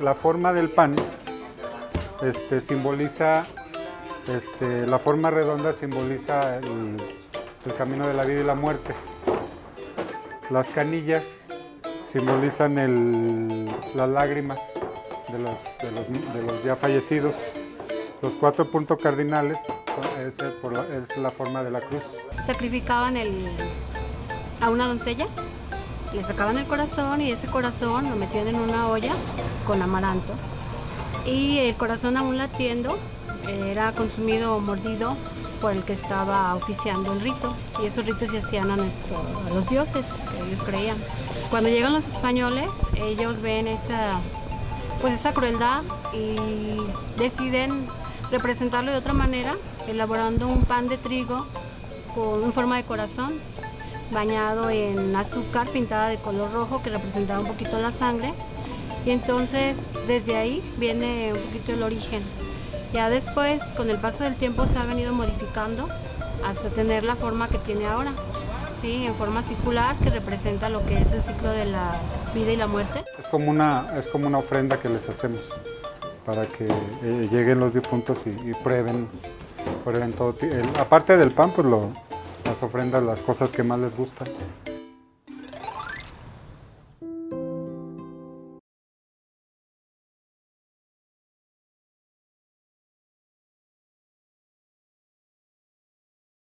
La forma del pan este, simboliza, este, la forma redonda simboliza el, camino de la vida y la muerte. Las canillas simbolizan el- las lágrimas de los, ya fallecidos. Los cuatro puntos cardinales es, la, es la forma de la cruz. sacrificaban el, a una doncella, le sacaban el corazón y ese corazón lo metían en una olla con amaranto. Y el corazón aún latiendo era consumido o mordido por el que estaba oficiando el rito. Y esos ritos se hacían a, nuestro, a los dioses que ellos creían. Cuando llegan los españoles, ellos ven esa, pues esa crueldad y deciden representarlo de otra manera, elaborando un pan de trigo con forma de corazón, bañado en azúcar pintada de color rojo que representaba un poquito la sangre. Y entonces desde ahí viene un poquito el origen. Ya después, con el paso del tiempo, se ha venido modificando hasta tener la forma que tiene ahora. Sí, en forma circular que representa lo que es el ciclo de la vida y la muerte. Es como una, es como una ofrenda que les hacemos para que eh, lleguen los difuntos y, y prueben, prueben todo. el- aparte del pan, pues lo- las ofrendas, las cosas que más les gustan.